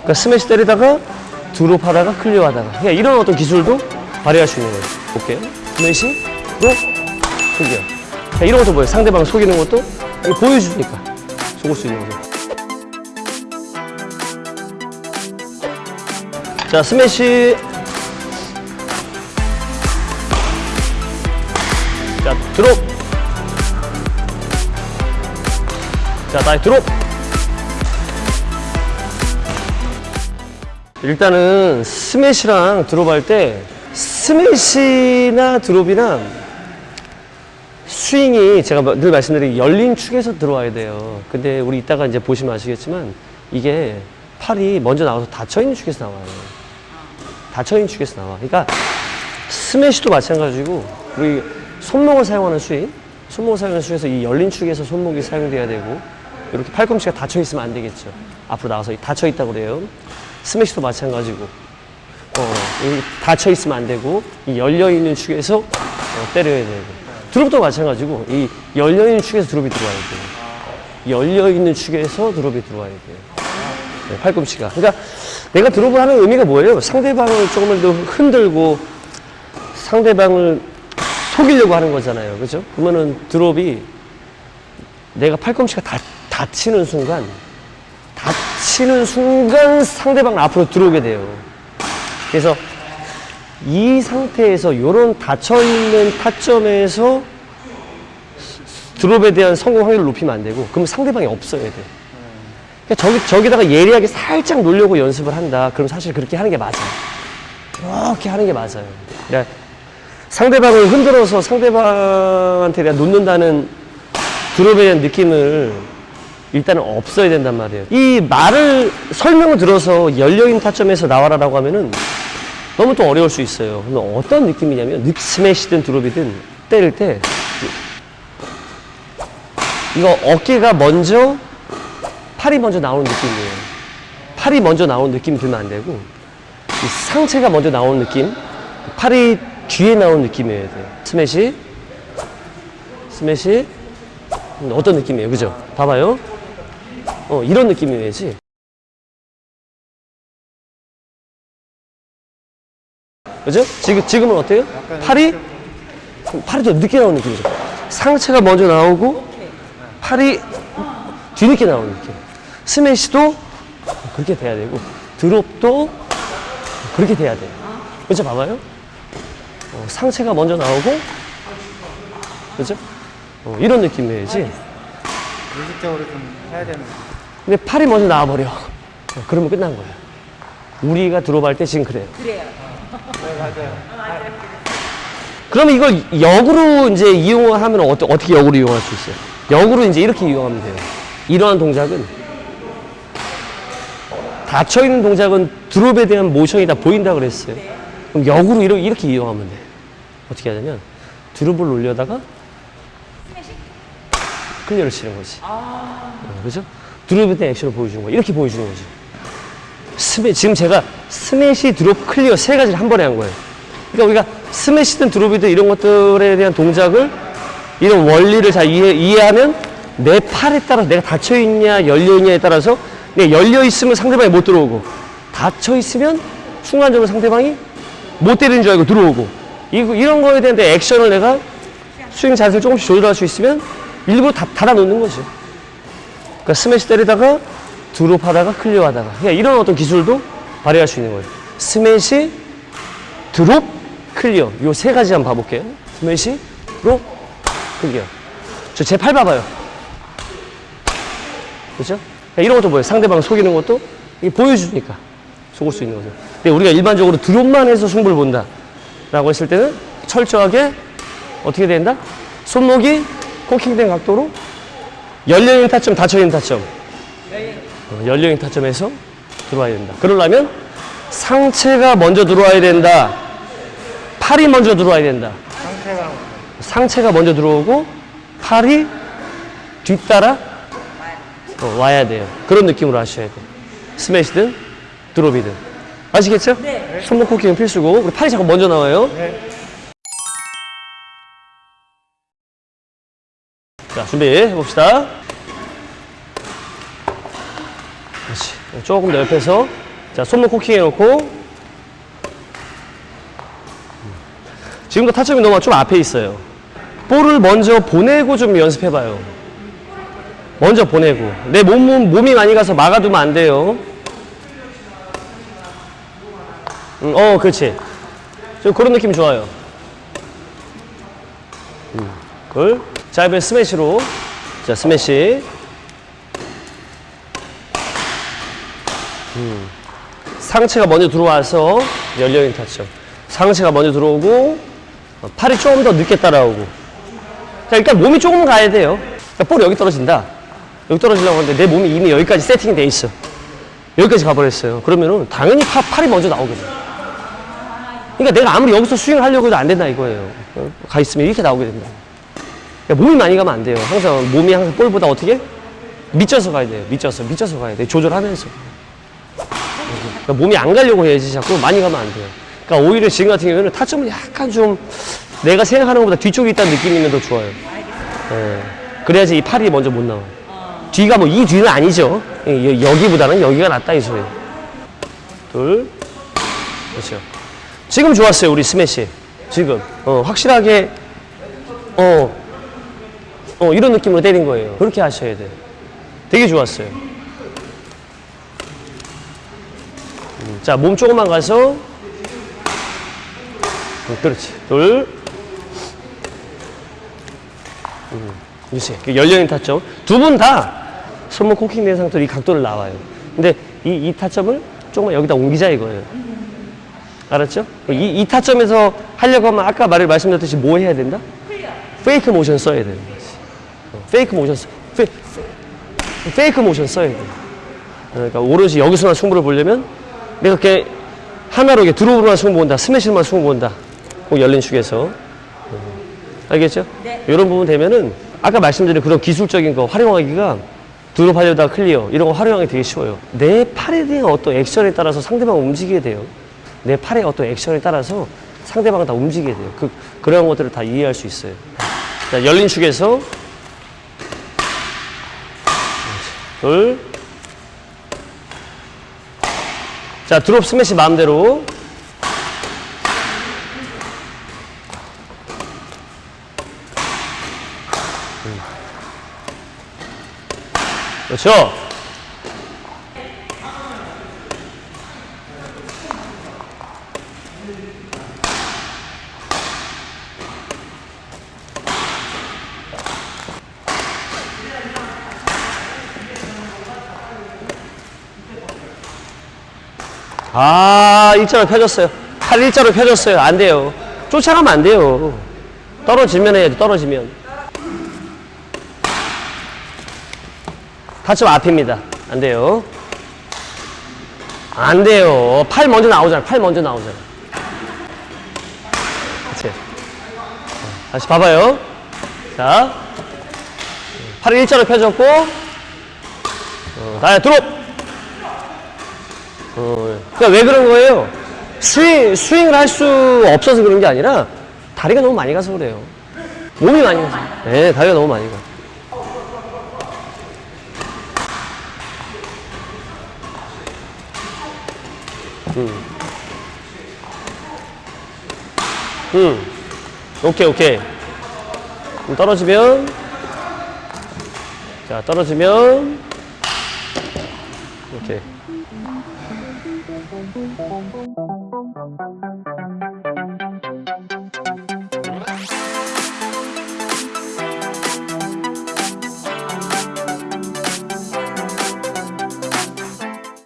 그러니까 스매시 때리다가 드롭 하다가 클리어 하다가 그냥 이런 어떤 기술도 발휘할 수 있는 거예요. 볼게요. 스매시, 드롭, 클리어. 그냥 이런 것도 뭐예요? 상대방 속이는 것도 보여주니까 속을 수 있는 거죠. 자, 스매시. 자, 드롭. 자, 다시 드롭. 일단은 스매시랑 드롭 할 때 스매시나 드롭이나 스윙이 제가 늘 말씀드린 열린 축에서 들어와야 돼요. 근데 우리 이따가 이제 보시면 아시겠지만 이게 팔이 먼저 나와서 닫혀있는 축에서 나와요. 닫혀있는 축에서 나와. 그러니까 스매시도 마찬가지고 우리 손목을 사용하는 스윙, 손목을 사용하는 스윙에서 이 열린 축에서 손목이 사용돼야 되고 이렇게 팔꿈치가 닫혀 있으면 안 되겠죠. 앞으로 나가서 닫혀 있다고 그래요. 스매시도 마찬가지고 어, 이 닫혀 있으면 안 되고 이 열려 있는 축에서 어, 때려야 되고 드롭도 마찬가지고 이 열려 있는 축에서 드롭이 들어와야 돼요. 열려 있는 축에서 드롭이 들어와야 돼요. 네, 팔꿈치가. 그러니까 내가 드롭을 하는 의미가 뭐예요? 상대방을 조금을 더 흔들고 상대방을 속이려고 하는 거잖아요. 그죠? 그러면은 드롭이 내가 팔꿈치가 다, 닫히는 순간 닫히는 순간 상대방 앞으로 들어오게 돼요. 그래서 이 상태에서 이런 닫혀있는 타점에서 드롭에 대한 성공 확률을 높이면 안 되고 그럼 상대방이 없어야 돼. 그러니까 저기, 저기다가 예리하게 살짝 놀려고 연습을 한다. 그럼 사실 그렇게 하는 게 맞아요. 그렇게 하는 게 맞아요. 그러니까 상대방을 흔들어서 상대방한테 내가 놓는다는 드롭에 대한 느낌을 일단은 없어야 된단 말이에요. 이 말을 설명을 들어서 열려있는 타점에서 나와라 라고 하면은 너무 또 어려울 수 있어요. 그럼 어떤 느낌이냐면 늑 스매시든 드롭이든 때릴 때 이거 어깨가 먼저 팔이 먼저 나오는 느낌이에요. 팔이 먼저 나오는 느낌이 들면 안 되고 이 상체가 먼저 나오는 느낌 팔이 뒤에 나오는 느낌이어야 돼요. 스매시 스매시 음, 어떤 느낌이에요? 그죠? 봐봐요. 어, 이런 느낌이어야지. 그죠? 지금, 지금은 어때요? 팔이, 팔이 더 늦게 나오는 느낌이죠. 상체가 먼저 나오고, 팔이 뒤늦게 나오는 느낌. 스매시도 그렇게 돼야 되고, 드롭도 그렇게 돼야 돼요. 그죠? 봐봐요. 어, 상체가 먼저 나오고, 그죠? 어, 이런 느낌이어야지. 의식적으로 좀 해야 되는 근데 팔이 먼저 나와버려. 어, 그러면 끝난 거야. 우리가 들어갈 때 지금 그래요. 네 맞아요 그러면 이걸 역으로 이제 이용을 하면 어떠, 어떻게 역으로 이용할 수 있어요? 역으로 이제 이렇게 이용하면 돼요. 이러한 동작은 닫혀있는 동작은 드롭에 대한 모션이 다 보인다 그랬어요. 그럼 역으로 이렇게, 이렇게 이용하면 돼. 어떻게 하냐면 드롭을 하려다가 클리어를 치는 거지. 어, 그죠? 드롭에 대한 액션을 보여주는 거야. 이렇게 보여주는 거지. 스매, 지금 제가 스매시, 드롭, 클리어 세 가지를 한 번에 한 거예요. 그러니까 우리가 스매시든 드롭이든 이런 것들에 대한 동작을 이런 원리를 잘 이해, 이해하면 내 팔에 따라서 내가 닫혀있냐 열려있냐에 따라서 내가 열려있으면 상대방이 못 들어오고 닫혀있으면 순간적으로 상대방이 못 때리는 줄 알고 들어오고 이, 이런 거에 대한 내 액션을 내가 스윙 자세를 조금씩 조절할 수 있으면 일부러 다, 닫아놓는 거죠. 그러니까 스매시 때리다가 드롭 하다가 클리어 하다가 그냥 이런 어떤 기술도 발휘할 수 있는 거예요. 스매시, 드롭, 클리어 요 세 가지 한번 봐볼게요. 스매시, 드롭, 클리어 저 제 팔 봐봐요. 그렇죠? 그러니까 이런 것도 뭐예요? 상대방 속이는 것도 이게 보여주니까 속을 수 있는 거죠. 근데 우리가 일반적으로 드롭만 해서 승부를 본다 라고 했을 때는 철저하게 어떻게 된다? 손목이 코킹된 각도로 열려있는 타점, 닫혀있는 타점. 어, 열려있는 타점에서 들어와야 된다. 그러려면 상체가 먼저 들어와야 된다. 팔이 먼저 들어와야 된다. 상태가 상체가 먼저 들어오고 팔이 뒤따라 어, 와야 돼요. 그런 느낌으로 하셔야 돼요. 스매시든 드롭이든. 아시겠죠? 네. 손목 코킹은 필수고 우리 팔이 자꾸 먼저 나와요. 네. 자, 준비해 봅시다. 그렇지. 조금 더 옆에서 자, 손목 코킹 해놓고. 지금도 타점이 너무 좀 앞에 있어요. 볼을 먼저 보내고 좀 연습해봐요. 먼저 보내고. 내 몸, 몸이 많이 가서 막아두면 안 돼요. 음, 어, 그렇지. 좀 그런 느낌 좋아요. 음, 걸. 자, 이번엔 스매시로. 자, 스매시. 음. 상체가 먼저 들어와서 열려있는 타점. 상체가 먼저 들어오고, 어, 팔이 조금 더 늦게 따라오고. 자, 일단 몸이 조금 가야 돼요. 그러니까 여기 떨어진다. 여기 떨어지려고 하는데 내 몸이 이미 여기까지 세팅이 돼 있어. 여기까지 가버렸어요. 그러면은 당연히 팔, 팔이 먼저 나오거든. 그러니까 내가 아무리 여기서 스윙을 하려고 해도 안 된다 이거예요. 어? 가 있으면 이렇게 나오게 된다. 그러니까 몸이 많이 가면 안 돼요. 항상 몸이 항상 볼보다 어떻게? 밑져서 가야 돼요. 밑져서, 밑져서 가야 돼요. 조절하면서. 그러니까 몸이 안 가려고 해야지 자꾸 많이 가면 안 돼요. 그러니까 오히려 지금 같은 경우에는 타점은 약간 좀 내가 생각하는 것보다 뒤쪽에 있다는 느낌이면 더 좋아요. 예. 그래야지 이 팔이 먼저 못 나와요. 뒤가 뭐 이 뒤는 아니죠. 예, 여- 여기보다는 여기가 낫다 이 소리예요. 둘, 그렇죠. 지금 좋았어요 우리 스매시. 지금 어, 확실하게 어, 어 이런 느낌으로 때린 거예요. 그렇게 하셔야 돼요. 되게 좋았어요. 음, 자, 몸 조금만 가서. 음, 그렇지. 둘. 음, 유세. 열려있는 타점. 두 분 다 손목 코킹 된 상태로 이 각도를 나와요. 근데 이, 이 타점을 조금만 여기다 옮기자 이거예요. 알았죠? 이, 이 타점에서 하려고 하면 아까 말을 말씀드렸듯이 뭐 해야 된다? 페이크 모션 써야. 어, 페이크 모션, 써- 페, 페, 페이크 모션 써야 돼. 그러니까 오로지 여기서만 승부를 보려면 내가 이렇게 하나로 이렇게 드롭으로만 승부 본다, 스매시로만 승부 본다. 꼭 열린 축에서. 어, 알겠죠? 네. 이런 부분 되면은 아까 말씀드린 그런 기술적인 거 활용하기가 드롭 하려다 클리어 이런 거 활용하기 되게 쉬워요. 내 팔에 대한 어떤 액션에 따라서 상대방 움직이게 돼요. 내 팔의 어떤 액션에 따라서 상대방을 다 움직이게 돼요. 그, 그런 것들을 다 이해할 수 있어요. 자, 열린 축에서 둘. 자, 드롭 스매시 마음대로. 음. 그렇죠. 아, 일자로 펴졌어요. 팔 일자로 펴졌어요. 안 돼요. 쫓아가면 안 돼요. 떨어지면 해야지, 떨어지면. 타점 앞입니다. 안 돼요. 안 돼요. 팔 먼저 나오잖아. 팔 먼저 나오잖아. 그치? 다시 봐봐요. 자. 팔을 일자로 펴졌고, 어, 다시 드롭! 어, 그러니까 왜 그런 거예요? 스윙, 스윙을 할 수 없어서 그런 게 아니라 다리가 너무 많이 가서 그래요. 몸이 많이 가서. 네, 다리가 너무 많이 가. 음. 음. 오케이, 오케이. 떨어지면. 자, 떨어지면. 오케이.